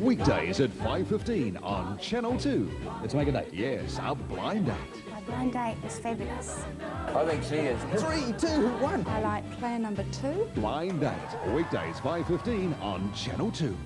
Weekdays at 5.15 on Channel 2. Let's make a date. Yes, a blind date. My blind date is fabulous. I think she is. Three, two, one. I like player number two. Blind date. Weekdays 5.15 on Channel 2.